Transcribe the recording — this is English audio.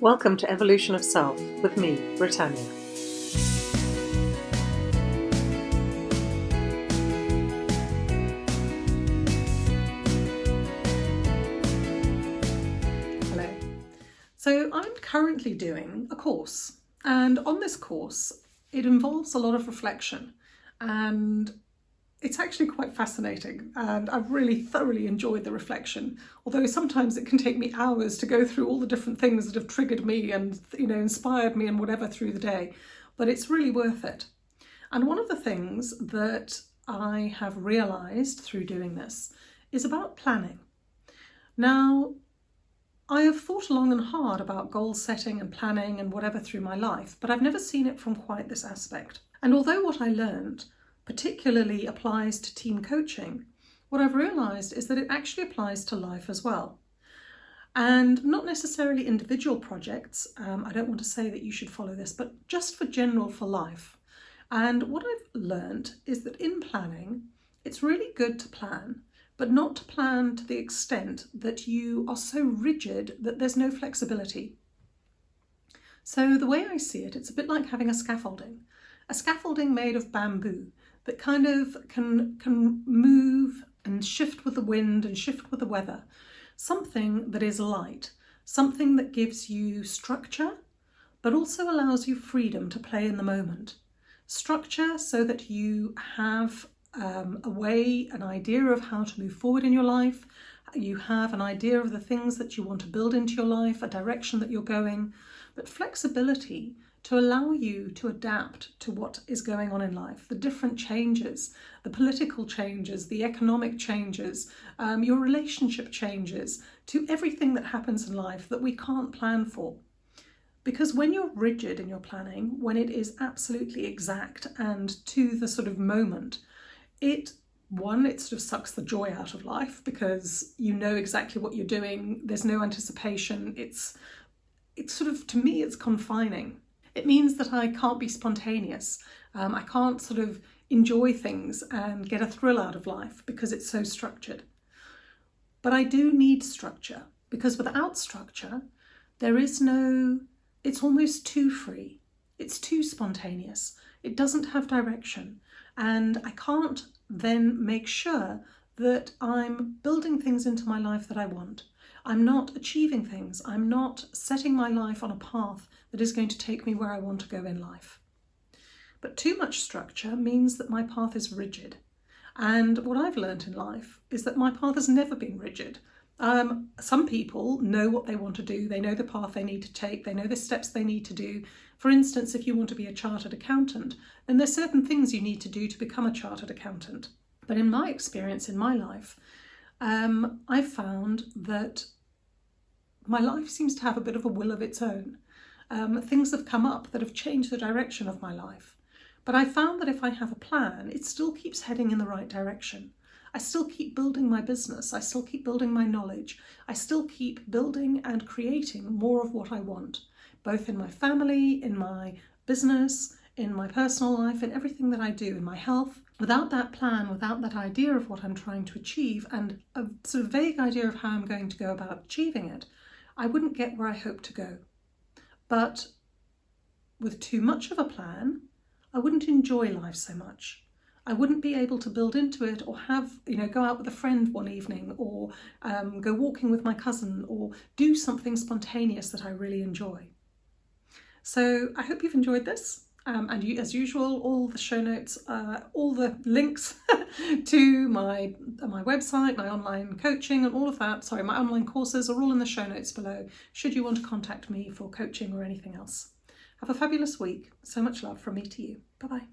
Welcome to Evolution of Self with me, Britannia. Hello. So I'm currently doing a course and on this course it involves a lot of reflection and it's actually quite fascinating and I've really thoroughly enjoyed the reflection, although sometimes it can take me hours to go through all the different things that have triggered me and you know inspired me and whatever through the day, but it's really worth it. And one of the things that I have realised through doing this is about planning. Now, I have thought long and hard about goal setting and planning and whatever through my life, but I've never seen it from quite this aspect. And although what I learned particularly applies to team coaching, what I've realised is that it actually applies to life as well. And not necessarily individual projects, um, I don't want to say that you should follow this, but just for general for life. And what I've learned is that in planning, it's really good to plan, but not to plan to the extent that you are so rigid that there's no flexibility. So the way I see it, it's a bit like having a scaffolding. A scaffolding made of bamboo that kind of can, can move and shift with the wind and shift with the weather. Something that is light, something that gives you structure, but also allows you freedom to play in the moment. Structure so that you have um, a way, an idea of how to move forward in your life, you have an idea of the things that you want to build into your life, a direction that you're going, but flexibility to allow you to adapt to what is going on in life, the different changes, the political changes, the economic changes, um, your relationship changes, to everything that happens in life that we can't plan for. Because when you're rigid in your planning, when it is absolutely exact and to the sort of moment, it one, it sort of sucks the joy out of life because you know exactly what you're doing. There's no anticipation. It's, it's sort of, to me, it's confining. It means that I can't be spontaneous. Um, I can't sort of enjoy things and get a thrill out of life because it's so structured. But I do need structure because without structure, there is no, it's almost too free. It's too spontaneous. It doesn't have direction. And I can't then make sure that I'm building things into my life that I want. I'm not achieving things. I'm not setting my life on a path that is going to take me where I want to go in life. But too much structure means that my path is rigid. And what I've learned in life is that my path has never been rigid. Um, some people know what they want to do, they know the path they need to take, they know the steps they need to do. For instance, if you want to be a chartered accountant, then there's certain things you need to do to become a chartered accountant. But in my experience in my life, um, I've found that my life seems to have a bit of a will of its own. Um, things have come up that have changed the direction of my life. But I found that if I have a plan, it still keeps heading in the right direction. I still keep building my business, I still keep building my knowledge, I still keep building and creating more of what I want, both in my family, in my business, in my personal life, in everything that I do, in my health. Without that plan, without that idea of what I'm trying to achieve and a sort of vague idea of how I'm going to go about achieving it, I wouldn't get where I hope to go. But with too much of a plan, I wouldn't enjoy life so much. I wouldn't be able to build into it or have, you know, go out with a friend one evening or um, go walking with my cousin or do something spontaneous that I really enjoy. So I hope you've enjoyed this. Um, and you, as usual, all the show notes, uh, all the links to my, my website, my online coaching and all of that, sorry, my online courses are all in the show notes below, should you want to contact me for coaching or anything else. Have a fabulous week. So much love from me to you. Bye-bye.